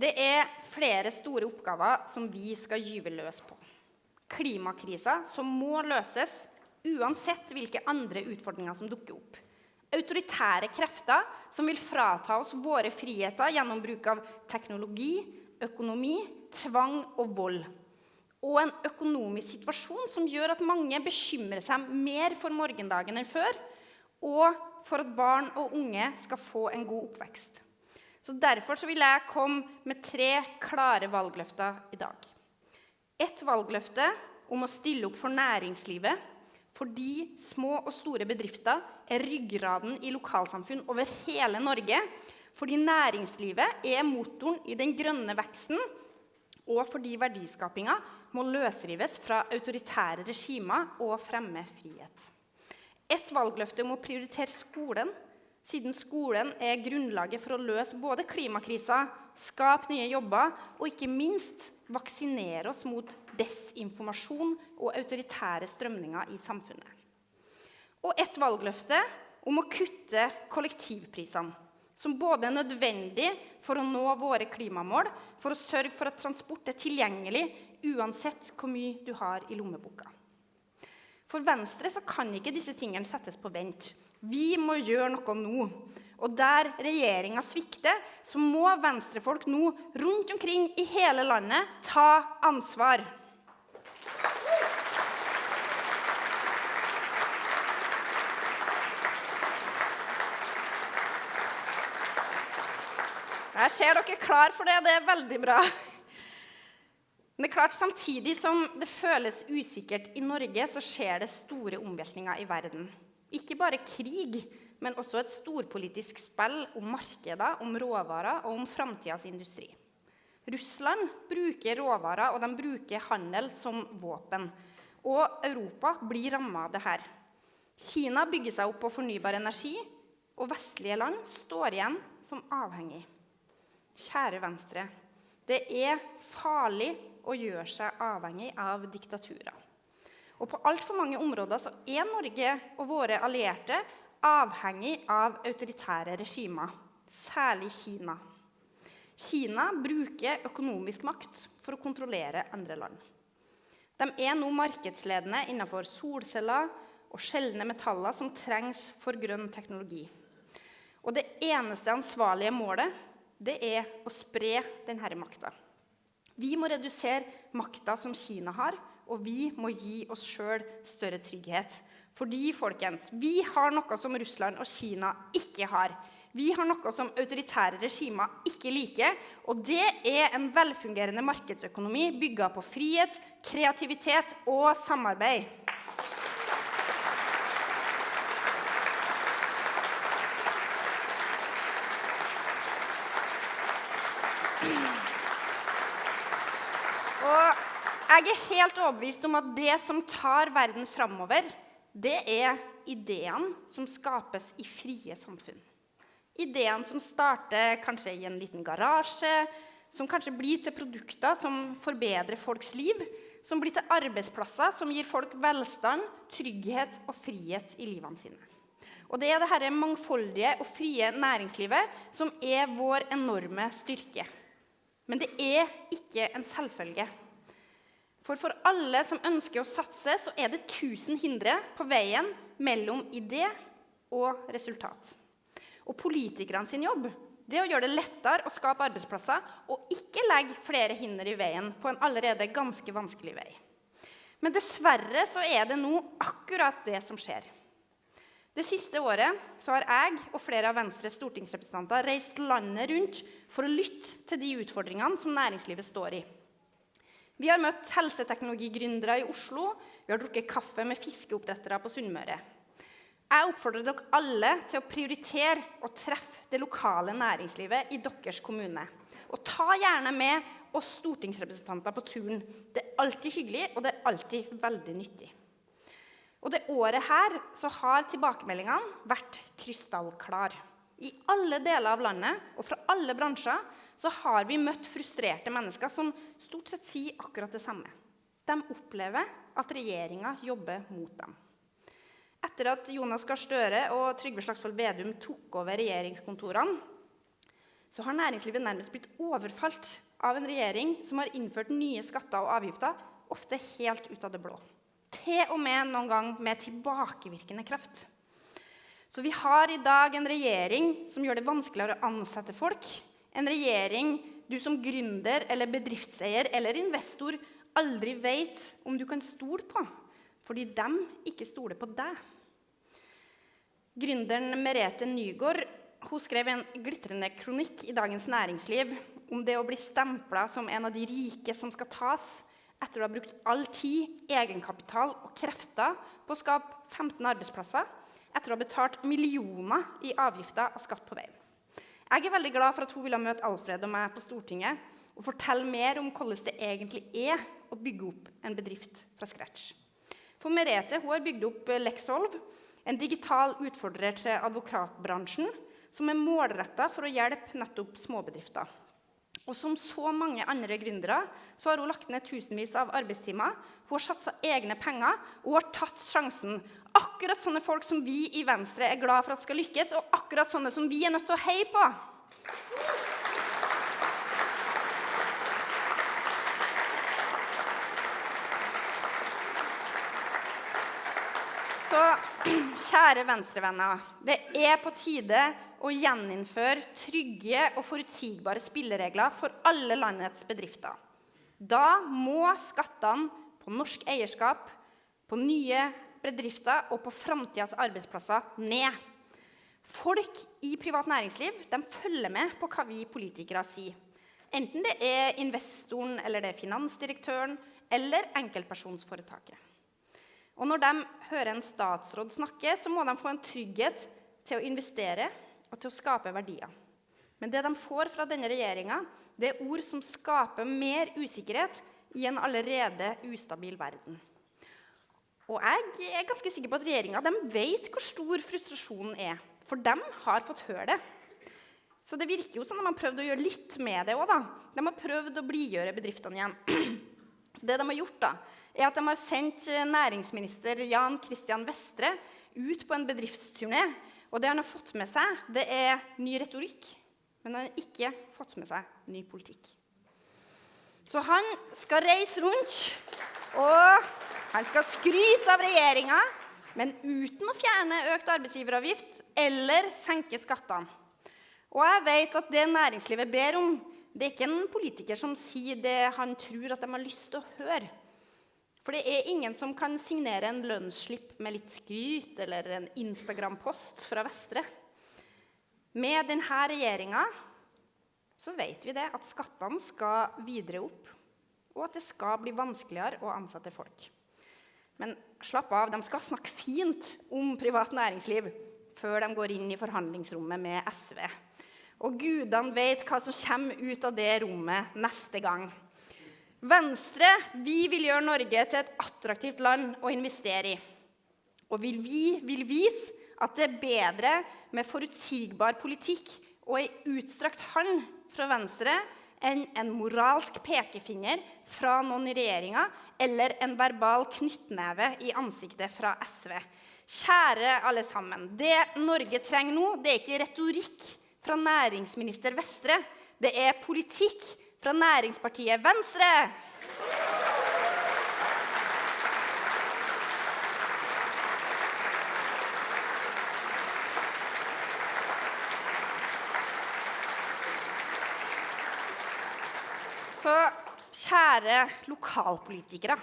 Det er flere store oppgaver som vi skal gyve løs på. Klimakrisa som må løses uansett hvilke andre utfordringer som dukker opp. Autoritære krefter som vil frata oss våre friheter gjennom bruk av teknologi, økonomi, tvang og vold. Og en økonomisk situasjon som gjør at mange bekymrer seg mer for morgendagen enn før, og for at barn og unge skal få en god oppvekst. Så Derfor så vil jeg komme med tre klare valgløfter i dag. Et valgløfte om å stille opp for næringslivet fordi små og store bedrifter er ryggraden i lokalsamfunn over hele Norge. Fordi næringslivet er motoren i den grønne veksten, og fordi verdiskapinga må løsrives fra autoritære regimer og fremme frihet. Et valgløfte om å prioritere skolen siden skolen er grunnlaget for å løse både klimakrisa, skape nye jobber og ikke minst vaksinere oss mot desinformasjon og autoritære strømninger i samfunnet. Og et valgløfte om å kutte kollektivprisene, som både er nødvendig for å nå våre klimamål, for å sørge for at transport er tilgjengelig uansett hvor mye du har i lommeboka. For Venstre kan ikke disse tingene settes på vent. Vi må gjøre noe nå. Og der regjeringa svikter, så må venstrefolk nå rundt omkring i hele landet ta ansvar. Jeg ser dere er klar for det. Det er veldig bra. Men det er klart, samtidig som det føles usikkert i Norge, så skjer det store omveltninger i verden. Ikke bare krig, men også et storpolitisk spill om markeder, om råvarer og om framtidas industri. Russland bruker råvarer og de bruker handel som våpen. Og Europa blir ramma av dette. Kina bygger seg opp på fornybar energi, og vestlige land står igjen som avhengig. Kjære Venstre, det er farlig å gjøre seg avhengig av diktaturer. Og på altfor mange områder så er Norge og våre allierte avhengig av autoritære regimer, særlig Kina. Kina bruker økonomisk makt for å kontrollere andre land. De er nå markedsledende innenfor solceller og sjeldne metaller som trengs for grønn teknologi. Og det eneste ansvarlige målet det er å spre denne makta. Vi må redusere makta som Kina har, og vi må gi oss sjøl større trygghet. Fordi folkens, vi har noe som Russland og Kina ikke har. Vi har noe som autoritære regimer ikke liker, og det er en velfungerende markedsøkonomi bygga på frihet, kreativitet og samarbeid. Jeg er helt overbevist om at det som tar verden framover, det er ideene som skapes i frie samfunn. Ideene som starter kanskje i en liten garasje, som kanskje blir til produkter som forbedrer folks liv, som blir til arbeidsplasser som gir folk velstand, trygghet og frihet i livene sine. Og det er dette mangfoldige og frie næringslivet som er vår enorme styrke. Men det er ikke en selvfølge. For for alle som ønsker å satse, så er det tusen hindre på veien mellom idé og resultat. Og politikerne sin jobb det er å gjøre det lettere å skape arbeidsplasser og ikke legge flere hinder i veien på en allerede ganske vanskelig vei. Men dessverre så er det nå akkurat det som skjer. Det siste året så har jeg og flere av Venstres stortingsrepresentanter reist landet rundt for å lytte til de utfordringene som næringslivet står i. Vi har møtt helseteknologigründere i Oslo. Vi har drukket kaffe med fiskeoppdrettere på Sunnmøre. Jeg oppfordrer dere alle til å prioritere og treffe det lokale næringslivet i deres kommune. Og ta gjerne med oss stortingsrepresentanter på turen. Det er alltid hyggelig, og det er alltid veldig nyttig. Og det året her så har tilbakemeldingene vært krystallklare. I alle deler av landet og fra alle bransjer så har vi møtt frustrerte mennesker som stort sett sier akkurat det samme. De opplever at regjeringa jobber mot dem. Etter at Jonas Gahr Støre og Trygve Slagsvold Vedum tok over regjeringskontorene, så har næringslivet nærmest blitt overfalt av en regjering som har innført nye skatter og avgifter, ofte helt ut av det blå. Til og med noen gang med tilbakevirkende kraft. Så vi har i dag en regjering som gjør det vanskeligere å ansette folk. En regjering du som gründer eller bedriftseier eller investor aldri vet om du kan stole på, fordi de ikke stoler på deg. Gründeren Merete Nygaard hun skrev en glitrende kronikk i Dagens Næringsliv om det å bli stempla som en av de rike som skal tas, etter å ha brukt all tid, egenkapital og krefter på å skape 15 arbeidsplasser, etter å ha betalt millioner i avgifter og skatt på veien. Jeg er veldig glad for at hun ville møte Alfred og meg på Stortinget og fortelle mer om hvordan det egentlig er å bygge opp en bedrift fra scratch. For Merete hun har bygd opp Lexolv, en digital utfordrer til advokatbransjen som er målretta for å hjelpe nettopp småbedrifter. Og som så mange andre gründere så har hun lagt ned tusenvis av arbeidstimer. Hun har satsa egne penger og har tatt sjansen. Akkurat sånne folk som vi i Venstre er glad for at skal lykkes, og akkurat sånne som vi er nødt til å heie på. Så kjære venstrevenner, det er på tide å gjeninnføre trygge og forutsigbare spilleregler for alle landets bedrifter. Da må skattene på norsk eierskap, på nye bedrifter og på framtidas arbeidsplasser ned. Folk i privat næringsliv følger med på hva vi politikere sier. Enten det er investoren, eller det er finansdirektøren eller enkeltpersonsforetaket. Og når de hører en statsråd snakke, så må de få en trygghet til å investere og til å skape verdier. Men det de får fra denne regjeringa, er ord som skaper mer usikkerhet i en allerede ustabil verden. Og jeg er ganske sikker på at regjeringa vet hvor stor frustrasjonen er. For de har fått høre det. Så det virker jo som de har prøvd å gjøre litt med det òg. De har prøvd å blidgjøre bedriftene igjen. Det de har gjort, da, er at de har sendt næringsminister Jan Christian Vestre ut på en bedriftsturné og det han har fått med seg, det er ny retorikk, men han har ikke fått med seg ny politikk. Så han skal reise rundt, og han skal skryte av regjeringa, men uten å fjerne økt arbeidsgiveravgift eller senke skattene. Og jeg vet at det næringslivet ber om, det er ikke en politiker som sier det han tror at de har lyst til å høre. For det er ingen som kan signere en lønnsslipp med litt skryt eller en Instagram-post fra Vestre. Med denne regjeringa så vet vi det at skattene skal videre opp, og at det skal bli vanskeligere å ansette folk. Men slapp av, de skal snakke fint om privat næringsliv før de går inn i forhandlingsrommet med SV. Og gudene vet hva som kommer ut av det rommet neste gang. Venstre vi vil gjøre Norge til et attraktivt land å investere i. Og vi vil vise at det er bedre med forutsigbar politikk og ei utstrakt hånd fra Venstre enn en moralsk pekefinger fra noen i regjeringa eller en verbal knyttneve i ansiktet fra SV. Kjære alle sammen. Det Norge trenger nå, det er ikke retorikk fra næringsminister Vestre. Det er politikk fra næringspartiet Venstre. Så kjære lokalpolitikere.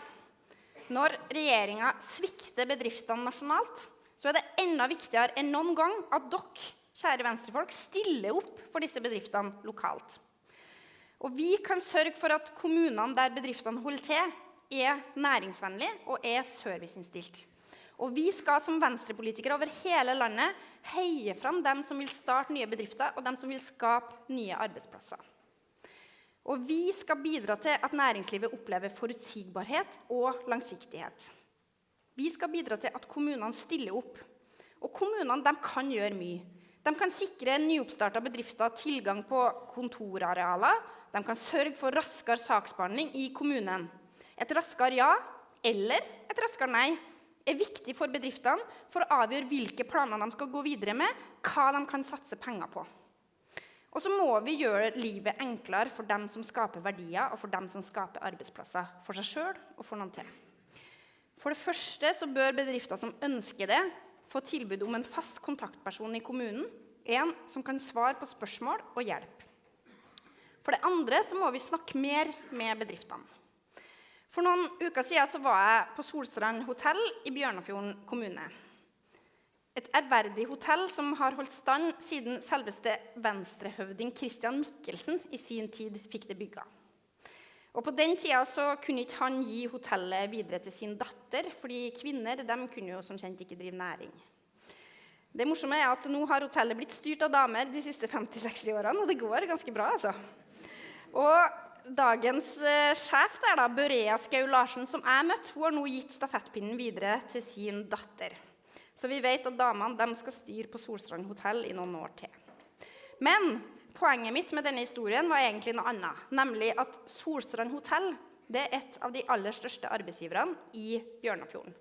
Når regjeringa svikter bedriftene nasjonalt, så er det enda viktigere enn noen gang at dere, kjære venstrefolk, stiller opp for disse bedriftene lokalt. Og vi kan sørge for at kommunene der bedriftene holder til, er næringsvennlige og er serviceinnstilt. Og vi skal som venstrepolitikere over hele landet heie fram dem som vil starte nye bedrifter, og dem som vil skape nye arbeidsplasser. Og vi skal bidra til at næringslivet opplever forutsigbarhet og langsiktighet. Vi skal bidra til at kommunene stiller opp. Og kommunene kan gjøre mye. De kan sikre nyoppstarta bedrifter tilgang på kontorarealer de kan sørge for raskere saksbehandling i kommunen. Et raskere ja eller et raskere nei er viktig for bedriftene for å avgjøre hvilke planer de skal gå videre med, hva de kan satse penger på. Og så må vi gjøre livet enklere for dem som skaper verdier, og for dem som skaper arbeidsplasser for seg sjøl og for noen til. For det første så bør bedrifter som ønsker det, få tilbud om en fast kontaktperson i kommunen. En som kan svare på spørsmål og hjelpe. For det andre så må vi snakke mer med bedriftene. For noen uker siden var jeg på Solstrand hotell i Bjørnafjorden kommune. Et ærverdig hotell som har holdt stand siden selveste venstrehøvding Christian Michelsen i sin tid fikk det bygga. Og På den tida så kunne ikke han gi hotellet videre til sin datter, fordi kvinner de kunne jo som kjent ikke drive næring. Det morsomme er at Nå har hotellet blitt styrt av damer de siste 50-60 årene, og det går ganske bra. altså. Og Dagens eh, sjef der, da, Børea Skau Larsen, som jeg møtte, hun har nå gitt stafettpinnen videre til sin datter. Så vi vet at damene skal styre på Solstrand hotell i noen år til. Men poenget mitt med denne historien var egentlig noe annet. Nemlig at Solstrand hotell er et av de aller største arbeidsgiverne i Bjørnafjorden.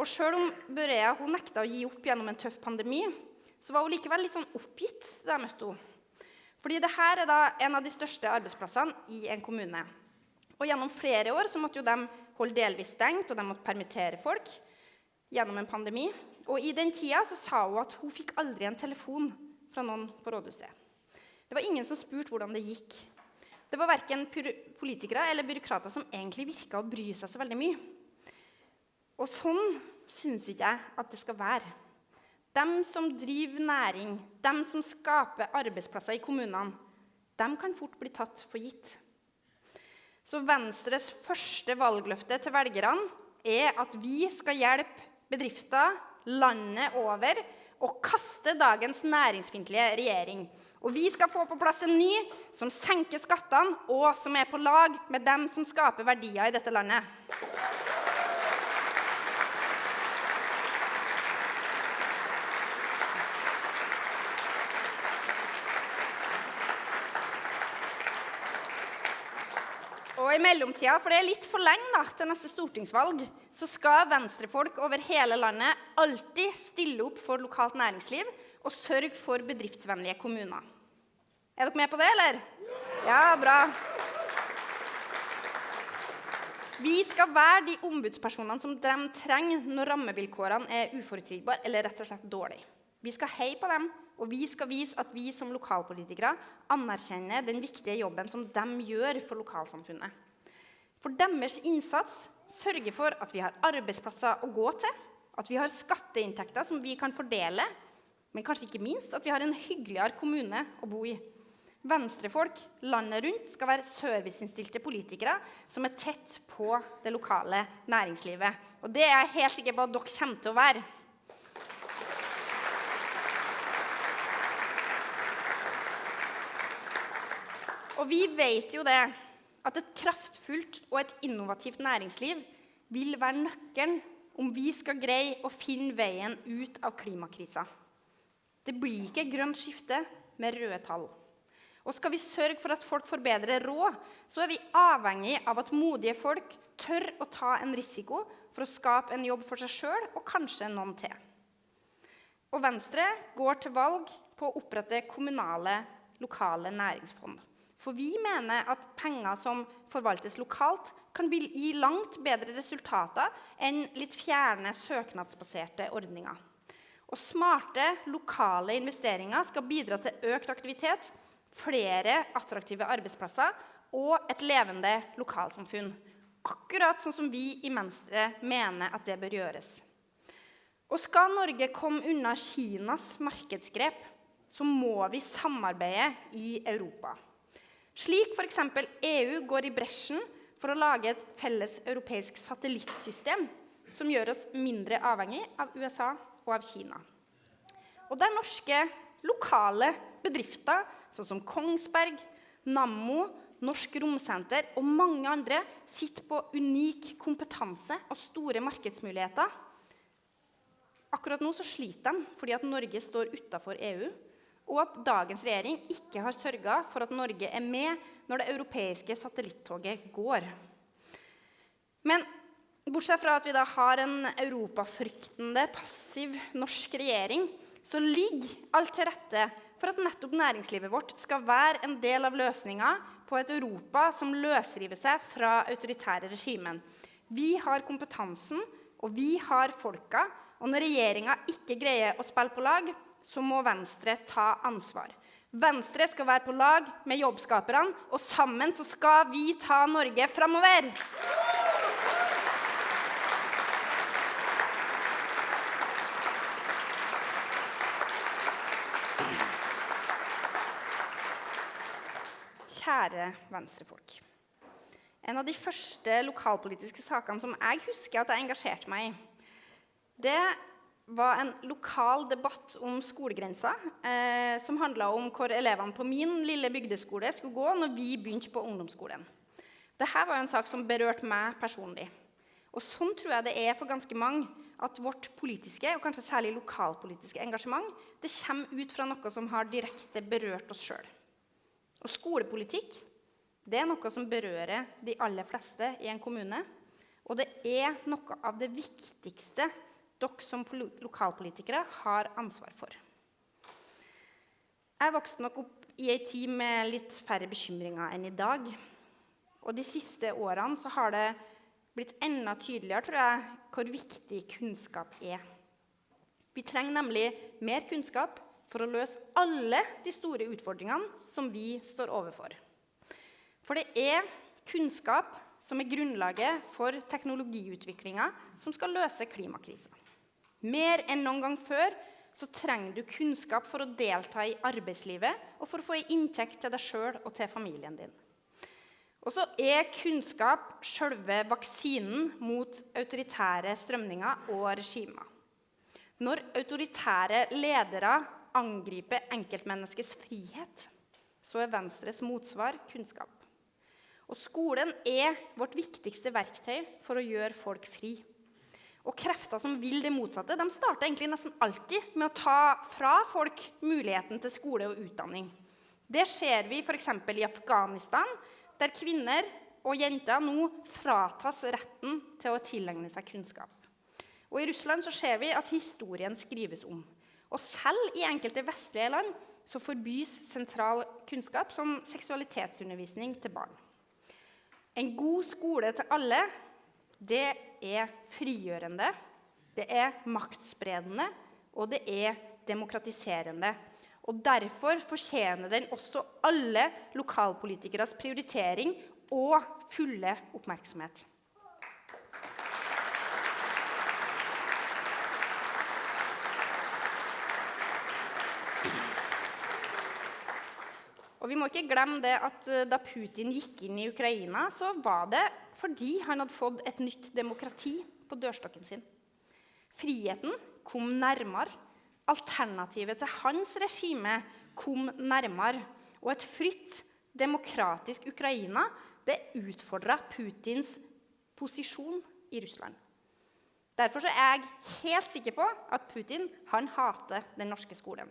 Og sjøl om Børea nekta å gi opp gjennom en tøff pandemi, så var hun likevel litt sånn oppgitt da jeg møtte henne. Fordi dette er da en av de største arbeidsplassene i en kommune. Og Gjennom flere år så måtte jo de holde delvis stengt, og de måtte permittere folk gjennom en pandemi. Og I den tida så sa hun at hun fikk aldri en telefon fra noen på rådhuset. Det var ingen som spurte hvordan det gikk. Det var verken politikere eller byråkrater som egentlig virka å bry seg så veldig mye. Og sånn syns ikke jeg at det skal være. De som driver næring, de som skaper arbeidsplasser i kommunene, de kan fort bli tatt for gitt. Så Venstres første valgløfte til velgerne er at vi skal hjelpe bedrifter landet over og kaste dagens næringsfiendtlige regjering. Og vi skal få på plass en ny som senker skattene, og som er på lag med dem som skaper verdier i dette landet. Mellomtida, for det er litt for lenge da, til neste stortingsvalg, så skal venstrefolk over hele landet alltid stille opp for lokalt næringsliv og sørge for bedriftsvennlige kommuner. Er dere med på det, eller? Ja, bra. Vi skal være de ombudspersonene som de trenger når rammevilkårene er uforutsigbare eller rett og slett dårlige. Vi skal heie på dem, og vi skal vise at vi som lokalpolitikere anerkjenner den viktige jobben som de gjør for lokalsamfunnet. For deres innsats sørger for at vi har arbeidsplasser å gå til, at vi har skatteinntekter som vi kan fordele, men kanskje ikke minst at vi har en hyggeligere kommune å bo i. Venstrefolk landet rundt skal være serviceinnstilte politikere som er tett på det lokale næringslivet. Og det er jeg helt sikker på at dere kommer til å være. Og vi vet jo det, at et kraftfullt og et innovativt næringsliv vil være nøkkelen om vi skal greie å finne veien ut av klimakrisa. Det blir ikke grønt skifte med røde tall. Og skal vi sørge for at folk får bedre råd, så er vi avhengig av at modige folk tør å ta en risiko for å skape en jobb for seg sjøl og kanskje noen til. Og Venstre går til valg på å opprette kommunale, lokale næringsfond. For vi mener at penger som forvaltes lokalt, kan gi langt bedre resultater enn litt fjerne søknadsbaserte ordninger. Og smarte, lokale investeringer skal bidra til økt aktivitet, flere attraktive arbeidsplasser og et levende lokalsamfunn. Akkurat sånn som vi i Venstre mener at det bør gjøres. Og skal Norge komme unna Kinas markedsgrep, så må vi samarbeide i Europa. Slik f.eks. EU går i bresjen for å lage et felles europeisk satellittsystem som gjør oss mindre avhengig av USA og av Kina. Og der norske lokale bedrifter, sånn som Kongsberg, Nammo, Norsk Romsenter og mange andre, sitter på unik kompetanse og store markedsmuligheter. Akkurat nå så sliter de fordi at Norge står utafor EU og at dagens regjering ikke har sørga for at Norge er med når det europeiske satellittoget går. Men bortsett fra at vi da har en europafryktende, passiv norsk regjering, så ligger alt til rette for at nettopp næringslivet vårt skal være en del av løsninga på et Europa som løsriver seg fra autoritære regimen. Vi har kompetansen, og vi har folka. Og når regjeringa ikke greier å spille på lag, så må Venstre ta ansvar. Venstre skal være på lag med jobbskaperne, og sammen så skal vi ta Norge framover. Kjære venstrefolk. En av de første lokalpolitiske sakene som jeg husker at jeg engasjerte meg i, det var en lokal debatt om skolegrensa, eh, som handla om hvor elevene på min lille bygdeskole skulle gå når vi begynte på ungdomsskolen. Dette var en sak som berørte meg personlig. Og sånn tror jeg det er for ganske mange at vårt politiske, og kanskje særlig lokalpolitiske engasjement det kommer ut fra noe som har direkte berørt oss sjøl. Og skolepolitikk det er noe som berører de aller fleste i en kommune. Og det er noe av det viktigste dere som lokalpolitikere har ansvar for. Jeg vokste nok opp i ei tid med litt færre bekymringer enn i dag. Og de siste årene så har det blitt enda tydeligere tror jeg, hvor viktig kunnskap er. Vi trenger nemlig mer kunnskap for å løse alle de store utfordringene som vi står overfor. For det er kunnskap som er grunnlaget for teknologiutviklinga som skal løse klimakrisa. Mer enn noen gang før så trenger du kunnskap for å delta i arbeidslivet og for å få en inntekt til deg sjøl og til familien din. Og så er kunnskap sjølve vaksinen mot autoritære strømninger og regimer. Når autoritære ledere angriper enkeltmenneskets frihet, så er Venstres motsvar kunnskap. Og skolen er vårt viktigste verktøy for å gjøre folk fri. Og krefter som vil det motsatte, de starter egentlig nesten alltid med å ta fra folk muligheten til skole og utdanning. Det ser vi f.eks. i Afghanistan, der kvinner og jenter nå fratas retten til å tilegne seg kunnskap. Og I Russland så ser vi at historien skrives om. Og selv i enkelte vestlige land så forbys sentral kunnskap som seksualitetsundervisning til barn. En god skole til alle det er frigjørende, det er maktspredende, og det er demokratiserende. Og Derfor fortjener den også alle lokalpolitikeres prioritering og fulle oppmerksomhet. Og vi må ikke glemme det at eh, Da Putin gikk inn i Ukraina, så var det fordi han hadde fått et nytt demokrati på dørstokken sin. Friheten kom nærmere. Alternativet til hans regime kom nærmere. Og et fritt, demokratisk Ukraina det utfordra Putins posisjon i Russland. Derfor er jeg helt sikker på at Putin han hater den norske skolen.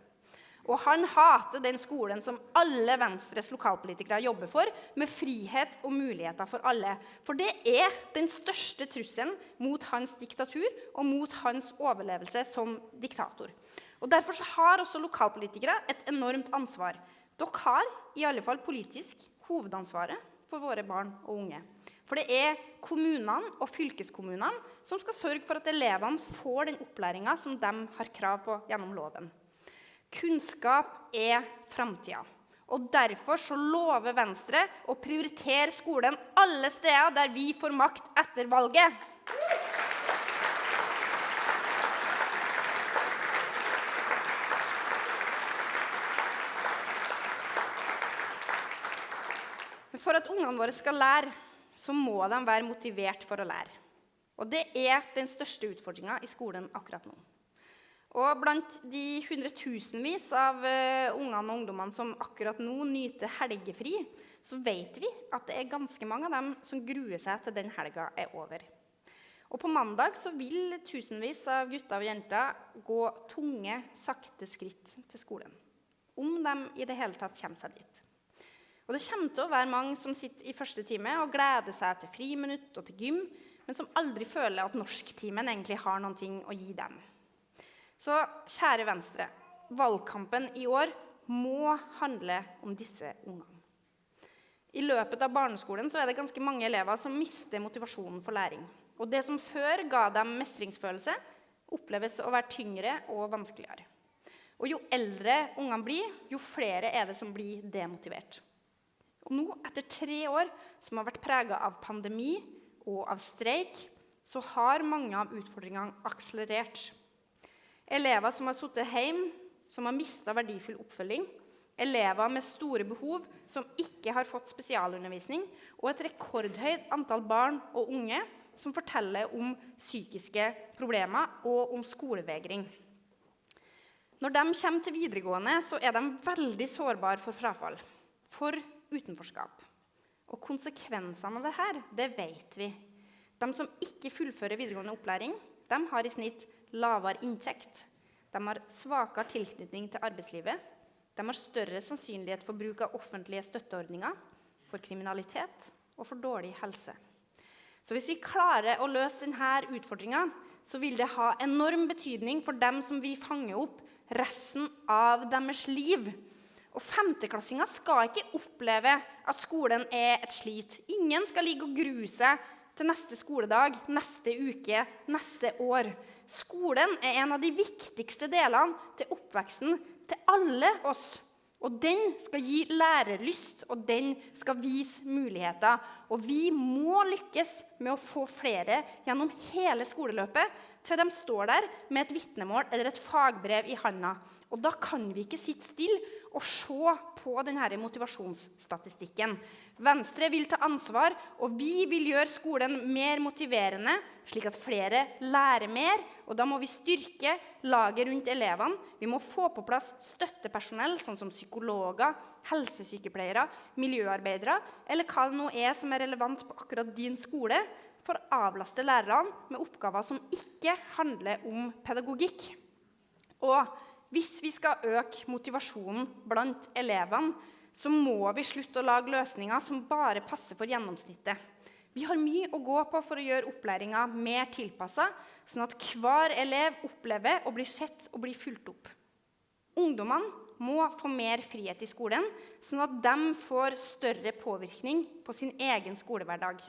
Og han hater den skolen som alle Venstres lokalpolitikere jobber for, med frihet og muligheter for alle. For det er den største trusselen mot hans diktatur og mot hans overlevelse som diktator. Og Derfor har også lokalpolitikere et enormt ansvar. Dere har i alle fall politisk hovedansvaret for våre barn og unge. For det er kommunene og fylkeskommunene som skal sørge for at elevene får den opplæringa som de har krav på gjennom loven. Kunnskap er framtida. Og Derfor så lover Venstre å prioritere skolen alle steder der vi får makt etter valget. For at ungene våre skal lære, så må de være motivert for å lære. Og det er den største utfordringa i skolen akkurat nå. Og blant de hundretusenvis av uh, ungene og ungdommene som akkurat nå nyter helgefri, så vet vi at det er ganske mange av dem som gruer seg til den helga er over. Og på mandag så vil tusenvis av gutter og jenter gå tunge, sakte skritt til skolen. Om de i det hele tatt kommer seg dit. Og det kommer til å være mange som sitter i første time og gleder seg til friminutt og til gym, men som aldri føler at norsktimen egentlig har noe å gi dem. Så kjære Venstre, valgkampen i år må handle om disse ungene. I løpet av barneskolen er det ganske mange elever som mister motivasjonen for læring. Og det som før ga dem mestringsfølelse, oppleves å være tyngre og vanskeligere. Og jo eldre ungene blir, jo flere er det som blir demotivert. Og nå, etter tre år som har vært prega av pandemi og av streik, så har mange av utfordringene akselerert. Elever som har sittet hjemme, som har mista verdifull oppfølging, elever med store behov som ikke har fått spesialundervisning, og et rekordhøyt antall barn og unge som forteller om psykiske problemer og om skolevegring. Når de kommer til videregående, så er de veldig sårbare for frafall, for utenforskap. Og konsekvensene av dette, det vet vi. De som ikke fullfører videregående opplæring, de har i snitt lavere inntekt. De har svakere tilknytning til arbeidslivet. De har større sannsynlighet for bruk av offentlige støtteordninger, for kriminalitet og for dårlig helse. Så hvis vi klarer å løse denne utfordringa, så vil det ha enorm betydning for dem som vi fanger opp resten av deres liv. Og Femteklassinger skal ikke oppleve at skolen er et slit. Ingen skal ligge og grue seg til neste skoledag, neste uke, neste år. Skolen er en av de viktigste delene til oppveksten til alle oss. Og den skal gi lærelyst, og den skal vise muligheter. Og vi må lykkes med å få flere gjennom hele skoleløpet til de står der med et vitnemål eller et fagbrev i handa. Og da kan vi ikke sitte stille og se på denne motivasjonsstatistikken. Venstre vil ta ansvar, og vi vil gjøre skolen mer motiverende, slik at flere lærer mer. Og da må vi styrke laget rundt elevene. Vi må få på plass støttepersonell, sånn som psykologer, helsesykepleiere, miljøarbeidere, eller hva det nå er som er relevant på akkurat din skole, for å avlaste lærerne med oppgaver som ikke handler om pedagogikk. Og hvis vi skal øke motivasjonen blant elevene, så må vi slutte å lage løsninger som bare passer for gjennomsnittet. Vi har mye å gå på for å gjøre opplæringa mer tilpassa, sånn at hver elev opplever å bli sett og bli fulgt opp. Ungdommene må få mer frihet i skolen, sånn at de får større påvirkning på sin egen skolehverdag.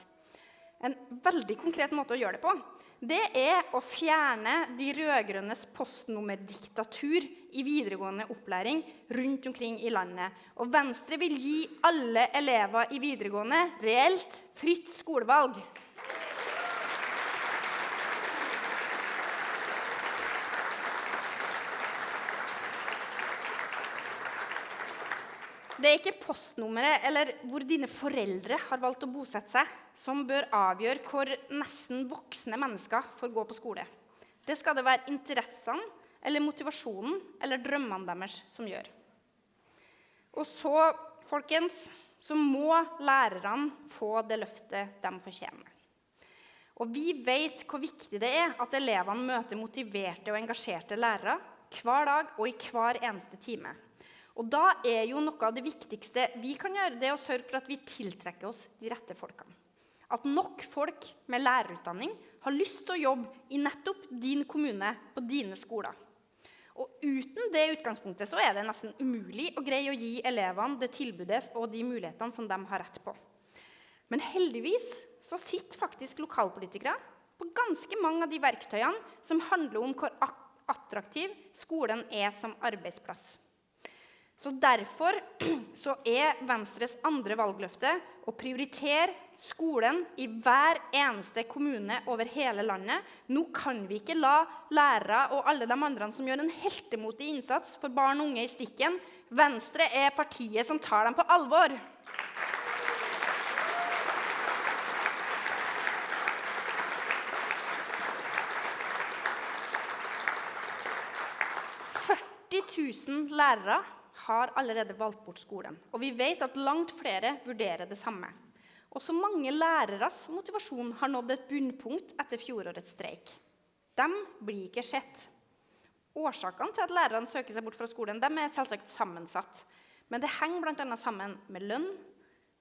En veldig konkret måte å gjøre det på det er å fjerne de rød-grønnes postnummerdiktatur i videregående opplæring rundt omkring i landet. Og Venstre vil gi alle elever i videregående reelt fritt skolevalg. Det er ikke postnummeret eller hvor dine foreldre har valgt å bosette seg, som bør avgjøre hvor nesten voksne mennesker får gå på skole. Det skal det være interessene eller motivasjonen eller drømmene deres som gjør. Og så, folkens, så må lærerne få det løftet de fortjener. Og vi vet hvor viktig det er at elevene møter motiverte og engasjerte lærere hver dag og i hver eneste time. Og da er jo noe av det viktigste vi kan gjøre, det å sørge for at vi tiltrekker oss de rette folkene. At nok folk med lærerutdanning har lyst til å jobbe i nettopp din kommune, på dine skoler. Og uten det utgangspunktet så er det nesten umulig å greie å gi elevene det tilbudet og de mulighetene som de har rett på. Men heldigvis så sitter faktisk lokalpolitikere på ganske mange av de verktøyene som handler om hvor attraktiv skolen er som arbeidsplass. Så Derfor så er Venstres andre valgløfte å prioritere skolen i hver eneste kommune over hele landet. Nå kan vi ikke la lærere og alle de andre som gjør en heltemotig innsats for barn og unge, i stikken. Venstre er partiet som tar dem på alvor. lærere har allerede valgt bort skolen. Og vi vet at langt flere vurderer det samme. Også mange læreres motivasjon har nådd et bunnpunkt etter fjorårets streik. De blir ikke sett. Årsakene til at lærerne søker seg bort fra skolen, er selvsagt sammensatt. Men det henger bl.a. sammen med lønn,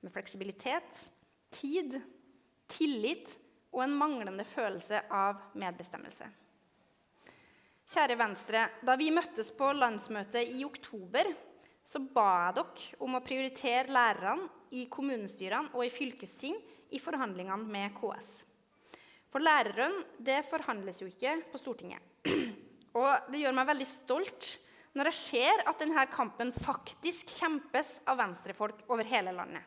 med fleksibilitet, tid, tillit og en manglende følelse av medbestemmelse. Kjære Venstre, da vi møttes på landsmøtet i oktober, så ba jeg dere om å prioritere lærerne i kommunestyrene og i fylkesting i forhandlingene med KS. For læreren, det forhandles jo ikke på Stortinget. Og det gjør meg veldig stolt når jeg ser at denne kampen faktisk kjempes av venstrefolk over hele landet.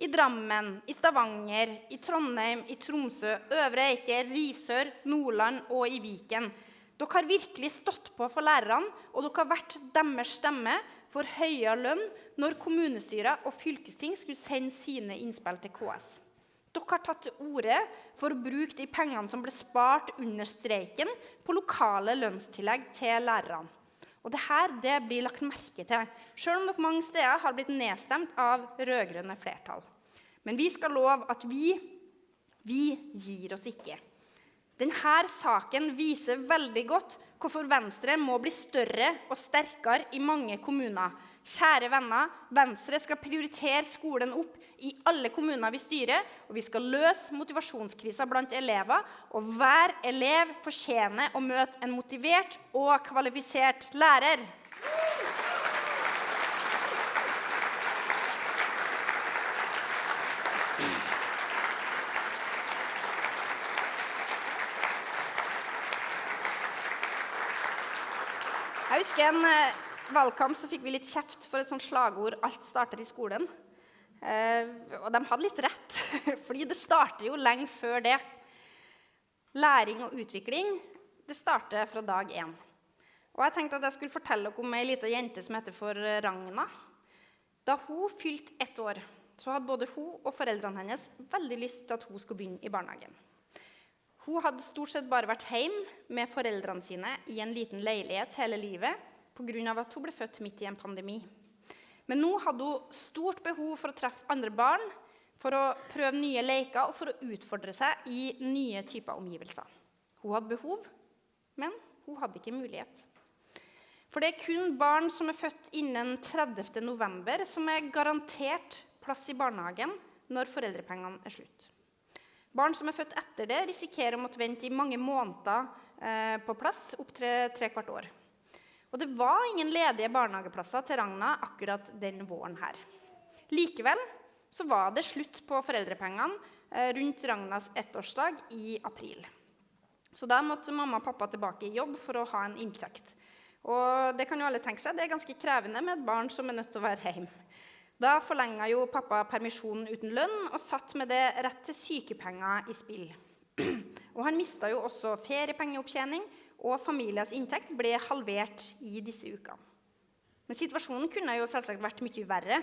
I Drammen, i Stavanger, i Trondheim, i Tromsø, Øvre Eiker, Risør, Nordland og i Viken. Dere har virkelig stått på for lærerne, og dere har vært deres stemme for høyere lønn når kommunestyrer og fylkesting skulle sende sine innspill til KS. Dere har tatt til orde for å bruke de pengene som ble spart under streiken, på lokale lønnstillegg til lærerne. Og dette det blir lagt merke til, selv om dere mange steder har blitt nedstemt av rød-grønne flertall. Men vi skal love at vi, vi gir oss ikke. Denne saken viser veldig godt hvorfor Venstre må bli større og sterkere i mange kommuner. Kjære venner, Venstre skal prioritere skolen opp i alle kommuner vi styrer, og vi skal løse motivasjonskrisa blant elever. Og hver elev fortjener å møte en motivert og kvalifisert lærer. Jeg husker en eh, valgkamp så fikk vi litt kjeft for et sånt slagord 'Alt starter i skolen'. Eh, og de hadde litt rett, fordi det starter jo lenge før det. Læring og utvikling det starter fra dag én. Og jeg tenkte at jeg skulle fortelle dere om ei lita jente som heter for Ragna. Da hun fylte ett år, så hadde både hun og foreldrene hennes veldig lyst til at hun skulle begynne i barnehagen. Hun hadde stort sett bare vært hjemme med foreldrene sine i en liten leilighet hele livet pga. at hun ble født midt i en pandemi. Men nå hadde hun stort behov for å treffe andre barn, for å prøve nye leker og for å utfordre seg i nye typer omgivelser. Hun hadde behov, men hun hadde ikke mulighet. For det er kun barn som er født innen 30. november, som er garantert plass i barnehagen når foreldrepengene er slutt. Barn som er født etter det, risikerer å måtte vente i mange måneder eh, på plass, opptil tre kvart år. Og det var ingen ledige barnehageplasser til Ragna akkurat den våren her. Likevel så var det slutt på foreldrepengene eh, rundt Ragnas ettårsdag i april. Så da måtte mamma og pappa tilbake i jobb for å ha en inntekt. Og det kan jo alle tenke seg, det er ganske krevende med et barn som er nødt til å være hjemme. Da forlenga jo pappa permisjonen uten lønn og satt med det rett til sykepenger i spill. Og han mista jo også feriepengeopptjening, og familiens inntekt ble halvert i disse ukene. Men situasjonen kunne jo selvsagt vært mye verre.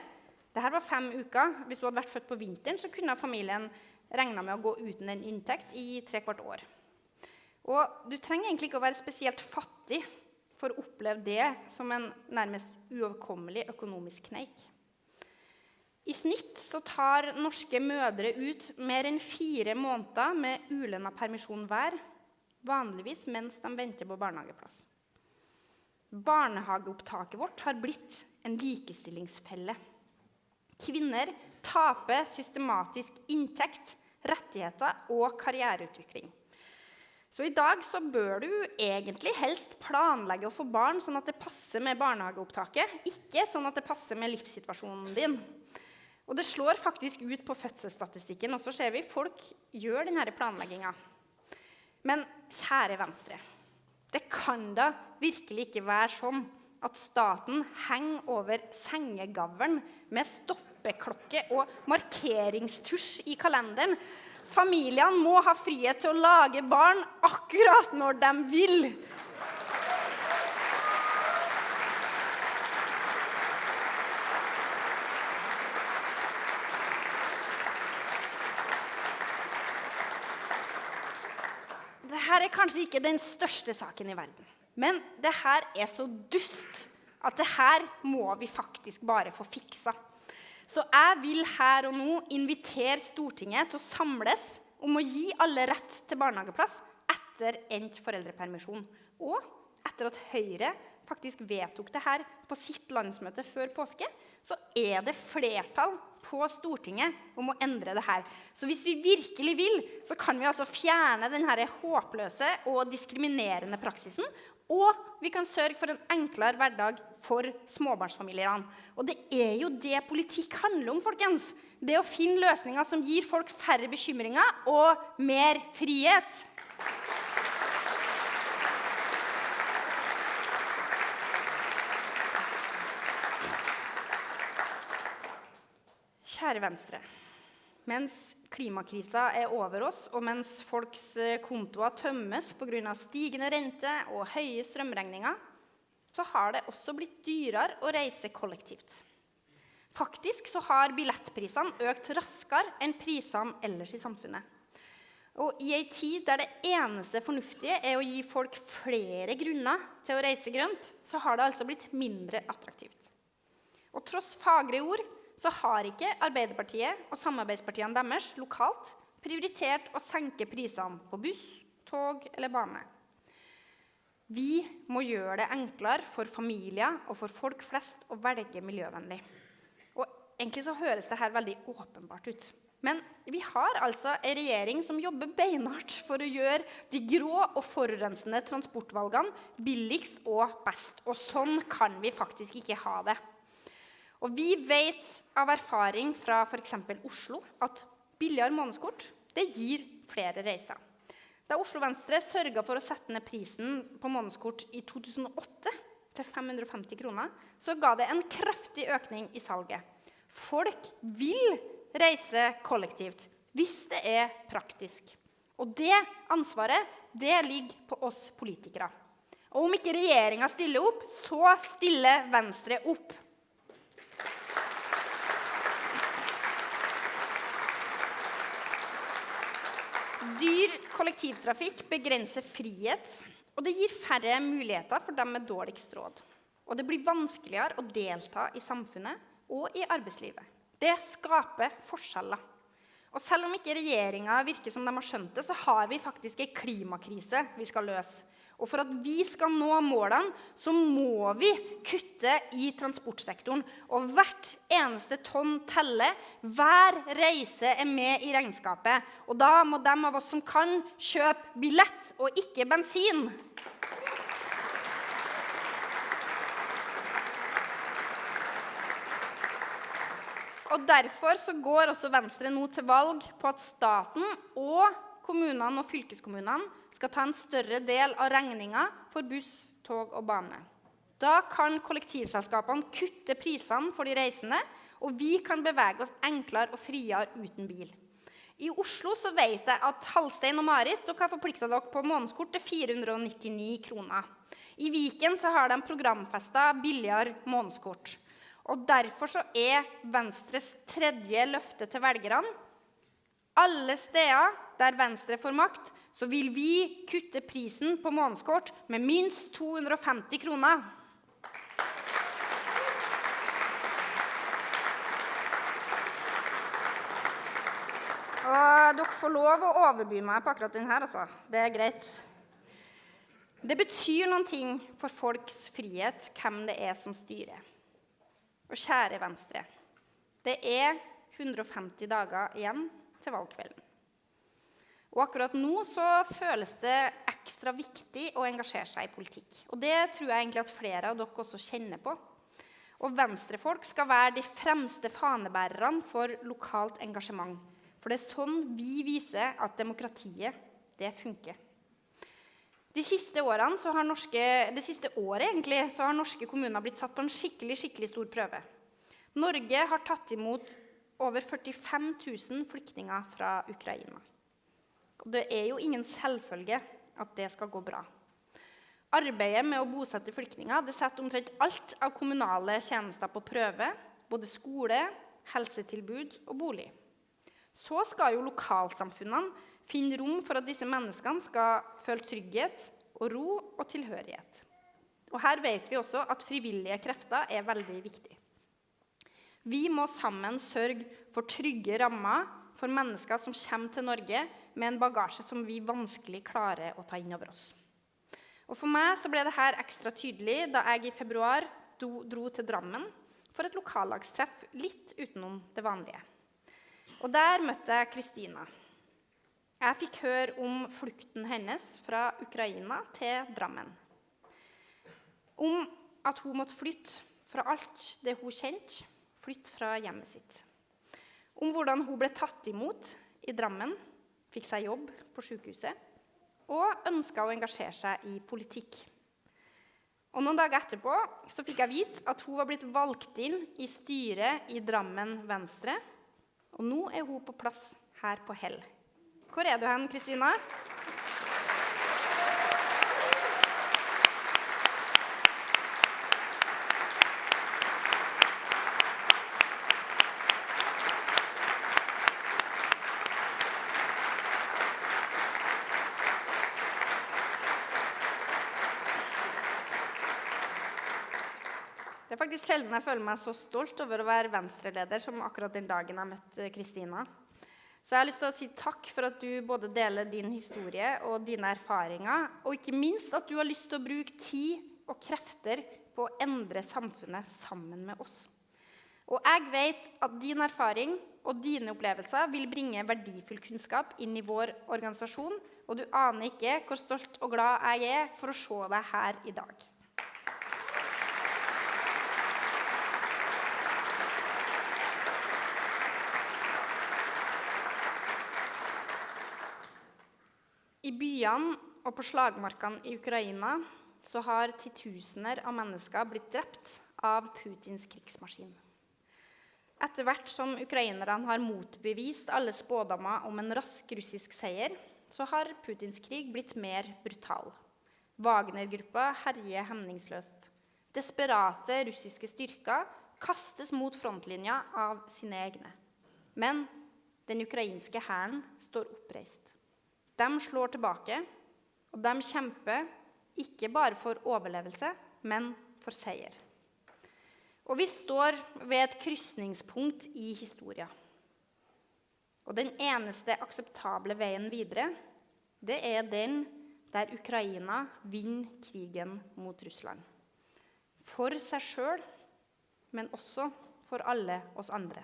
Dette var fem uker. Hvis du hadde vært født på vinteren, så kunne familien regna med å gå uten en inntekt i tre kvart år. Og du trenger egentlig ikke å være spesielt fattig for å oppleve det som en nærmest uoverkommelig økonomisk kneik. I snitt så tar norske mødre ut mer enn fire måneder med ulønna permisjon hver, vanligvis mens de venter på barnehageplass. Barnehageopptaket vårt har blitt en likestillingsfelle. Kvinner taper systematisk inntekt, rettigheter og karriereutvikling. Så i dag så bør du egentlig helst planlegge å få barn sånn at det passer med barnehageopptaket, ikke sånn at det passer med livssituasjonen din. Og det slår faktisk ut på fødselsstatistikken. også ser vi Folk gjør denne planlegginga. Men kjære Venstre, det kan da virkelig ikke være sånn at staten henger over sengegavlen med stoppeklokke og markeringstusj i kalenderen. Familiene må ha frihet til å lage barn akkurat når de vil. Dette er kanskje ikke den største saken i verden. Men det her er så dust at det her må vi faktisk bare få fiksa. Så jeg vil her og nå invitere Stortinget til å samles om å gi alle rett til barnehageplass etter endt foreldrepermisjon. Og etter at Høyre faktisk vedtok det her på sitt landsmøte før påske, så er det flertall på Stortinget om å endre det her. Så hvis vi virkelig vil, så kan vi altså fjerne denne håpløse og diskriminerende praksisen. Og vi kan sørge for en enklere hverdag for småbarnsfamiliene. Og det er jo det politikk handler om, folkens. Det å finne løsninger som gir folk færre bekymringer og mer frihet. Kjære Venstre. Mens klimakrisa er over oss, og mens folks eh, kontoer tømmes pga. stigende rente og høye strømregninger, så har det også blitt dyrere å reise kollektivt. Faktisk så har billettprisene økt raskere enn prisene ellers i samfunnet. Og I ei tid der det eneste fornuftige er å gi folk flere grunner til å reise grønt, så har det altså blitt mindre attraktivt. Og tross fagre ord så har ikke Arbeiderpartiet og samarbeidspartiene deres lokalt prioritert å senke prisene på buss, tog eller bane. Vi må gjøre det enklere for familier og for folk flest å velge miljøvennlig. Og egentlig så høres dette veldig åpenbart ut. Men vi har altså en regjering som jobber beinhardt for å gjøre de grå og forurensende transportvalgene billigst og best. Og sånn kan vi faktisk ikke ha det. Og vi vet av erfaring fra f.eks. Oslo at billigere månedskort det gir flere reiser. Da Oslo Venstre sørga for å sette ned prisen på månedskort i 2008 til 550 kroner, så ga det en kraftig økning i salget. Folk vil reise kollektivt hvis det er praktisk. Og det ansvaret det ligger på oss politikere. Og om ikke regjeringa stiller opp, så stiller Venstre opp. Dyr kollektivtrafikk begrenser frihet, og det gir færre muligheter for dem med dårligst råd. Og det blir vanskeligere å delta i samfunnet og i arbeidslivet. Det skaper forskjeller. Og selv om ikke regjeringa virker som de har skjønt det, så har vi faktisk en klimakrise vi skal løse. Og for at vi skal nå målene, så må vi kutte i transportsektoren. Og hvert eneste tonn teller. Hver reise er med i regnskapet. Og da må de av oss som kan, kjøpe billett og ikke bensin. Og Derfor så går også Venstre nå til valg på at staten og kommunene og fylkeskommunene skal ta en større del av regninga for buss, tog og bane. Da kan kollektivselskapene kutte prisene for de reisende, og vi kan bevege oss enklere og friere uten bil. I Oslo så vet jeg at Halstein og Marit dere har forplikta dere på månedskort til 499 kroner. I Viken så har de programfesta billigere månedskort. Og Derfor så er Venstres tredje løfte til velgerne alle steder der Venstre får makt, så vil vi kutte prisen på månedskort med minst 250 kroner. Og dere får lov å overby meg på akkurat denne. Altså. Det er greit. Det betyr noen ting for folks frihet hvem det er som styrer. Og kjære Venstre, det er 150 dager igjen til valgkvelden. Og akkurat nå så føles det ekstra viktig å engasjere seg i politikk. Og det tror jeg egentlig at flere av dere også kjenner på. Og venstrefolk skal være de fremste fanebærerne for lokalt engasjement. For det er sånn vi viser at demokratiet, det funker. De siste årene, så har norske, det siste året egentlig, så har norske kommuner blitt satt på en skikkelig, skikkelig stor prøve. Norge har tatt imot over 45 000 flyktninger fra Ukraina. Og det er jo ingen selvfølge at det skal gå bra. Arbeidet med å bosette flyktninger det setter omtrent alt av kommunale tjenester på prøve. Både skole, helsetilbud og bolig. Så skal jo lokalsamfunnene finne rom for at disse menneskene skal føle trygghet og ro og tilhørighet. Og Her vet vi også at frivillige krefter er veldig viktig. Vi må sammen sørge for trygge rammer for mennesker som kommer til Norge med en bagasje som vi vanskelig klarer å ta inn over oss. Og For meg så ble dette ekstra tydelig da jeg i februar dro til Drammen for et lokallagstreff litt utenom det vanlige. Og der møtte jeg Kristina. Jeg fikk høre om flukten hennes fra Ukraina til Drammen. Om at hun måtte flytte fra alt det hun kjente, flytte fra hjemmet sitt. Om hvordan hun ble tatt imot i Drammen, fikk seg jobb på sykehuset og ønska å engasjere seg i politikk. Og Noen dager etterpå så fikk jeg vite at hun var blitt valgt inn i styret i Drammen Venstre. Og nå er hun på plass her på Hell. Hvor er du hen, Kristina? Faktisk sjelden jeg føler meg så stolt over å være venstreleder som akkurat den dagen jeg møtte Kristina. Så jeg har lyst til å si takk for at du både deler din historie og dine erfaringer, og ikke minst at du har lyst til å bruke tid og krefter på å endre samfunnet sammen med oss. Og jeg vet at din erfaring og dine opplevelser vil bringe verdifull kunnskap inn i vår organisasjon, og du aner ikke hvor stolt og glad jeg er for å se deg her i dag. I byene og på slagmarkene i Ukraina så har titusener av mennesker blitt drept av Putins krigsmaskin. Etter hvert som ukrainerne har motbevist alle spådommer om en rask russisk seier, så har Putins krig blitt mer brutal. Wagner-gruppa herjer hemningsløst. Desperate russiske styrker kastes mot frontlinja av sine egne. Men den ukrainske hæren står oppreist. De slår tilbake, og de kjemper ikke bare for overlevelse, men for seier. Og vi står ved et krysningspunkt i historia. Og den eneste akseptable veien videre, det er den der Ukraina vinner krigen mot Russland. For seg sjøl, men også for alle oss andre.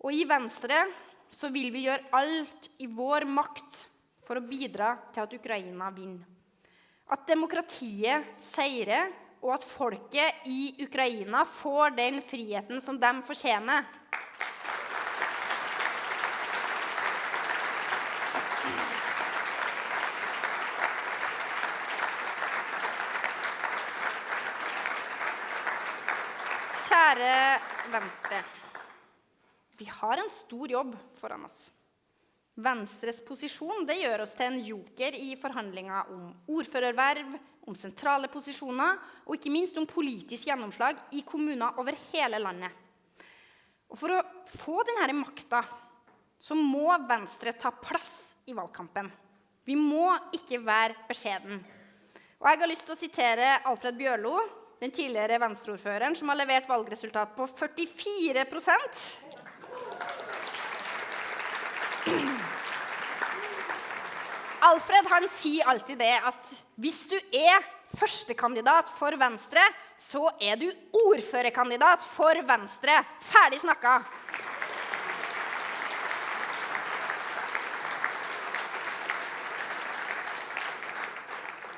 Og i Venstre så vil vi gjøre alt i vår makt for å bidra til at Ukraina vinner. At demokratiet seirer, og at folket i Ukraina får den friheten som de fortjener. Kjære Venstre. Vi har en stor jobb foran oss. Venstres posisjon det gjør oss til en joker i forhandlinger om ordførerverv, om sentrale posisjoner og ikke minst om politisk gjennomslag i kommuner over hele landet. Og For å få denne makta så må Venstre ta plass i valgkampen. Vi må ikke være beskjeden. Og Jeg har lyst til å sitere Alfred Bjørlo, den tidligere venstreordføreren, som har levert valgresultat på 44 Alfred han sier alltid det at hvis du er førstekandidat for Venstre, så er du ordførerkandidat for Venstre. Ferdig snakka.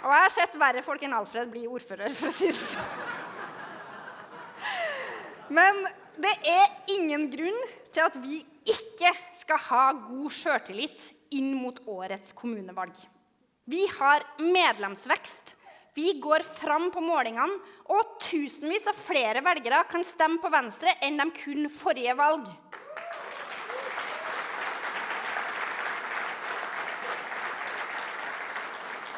Og jeg har sett verre folk enn Alfred bli ordfører, for å si det sånn. Men det er ingen grunn til at vi ikke skal ha god sjøltillit inn mot årets kommunevalg. Vi har medlemsvekst. Vi går fram på målingene, og tusenvis av flere velgere kan stemme på Venstre enn de kunne forrige valg.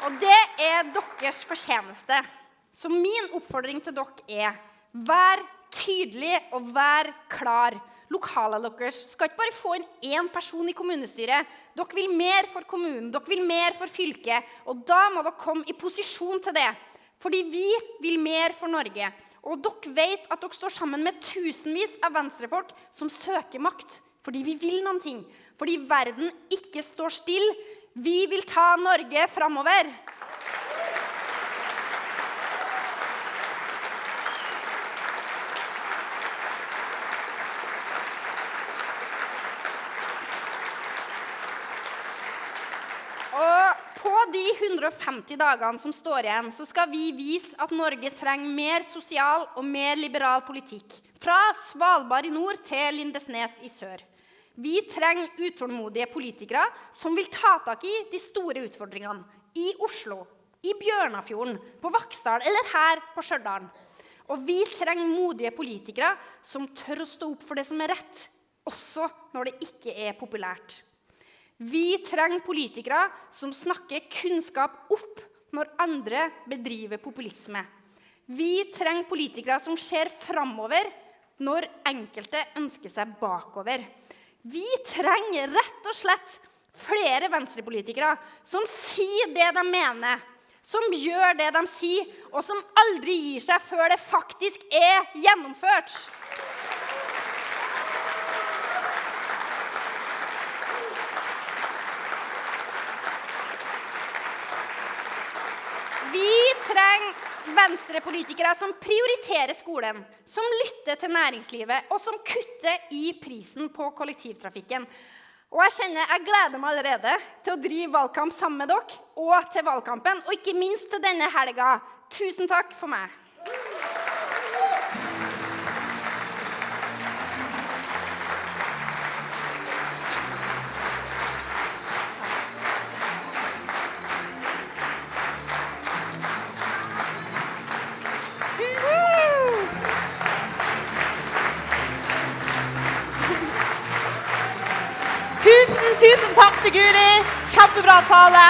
Og det er deres fortjeneste. Så min oppfordring til dere er vær tydelig og vær klar lokalene deres skal ikke bare få inn én person i kommunestyret. Dere vil mer for kommunen, dere vil mer for fylket. Og da må dere komme i posisjon til det. Fordi vi vil mer for Norge. Og dere vet at dere står sammen med tusenvis av venstrefolk som søker makt. Fordi vi vil noen ting. Fordi verden ikke står stille. Vi vil ta Norge framover. De 150 dagene som står igjen, så skal vi vise at Norge trenger mer sosial og mer liberal politikk. Fra Svalbard i nord til Lindesnes i sør. Vi trenger utålmodige politikere som vil ta tak i de store utfordringene. I Oslo, i Bjørnafjorden, på Vaksdal eller her på Stjørdal. Og vi trenger modige politikere som tør å stå opp for det som er rett, også når det ikke er populært. Vi trenger politikere som snakker kunnskap opp når andre bedriver populisme. Vi trenger politikere som ser framover når enkelte ønsker seg bakover. Vi trenger rett og slett flere venstrepolitikere som sier det de mener, som gjør det de sier, og som aldri gir seg før det faktisk er gjennomført. Vi trenger venstrepolitikere som prioriterer skolen, som lytter til næringslivet, og som kutter i prisen på kollektivtrafikken. Og jeg kjenner jeg gleder meg allerede til å drive valgkamp sammen med dere og til valgkampen, og ikke minst til denne helga. Tusen takk for meg. Tusen, tusen takk til Guri. Kjempebra tale.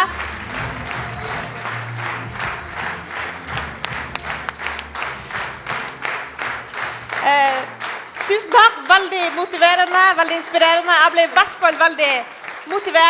Eh, tusen takk. Veldig motiverende, veldig inspirerende. Jeg ble i hvert fall veldig motivert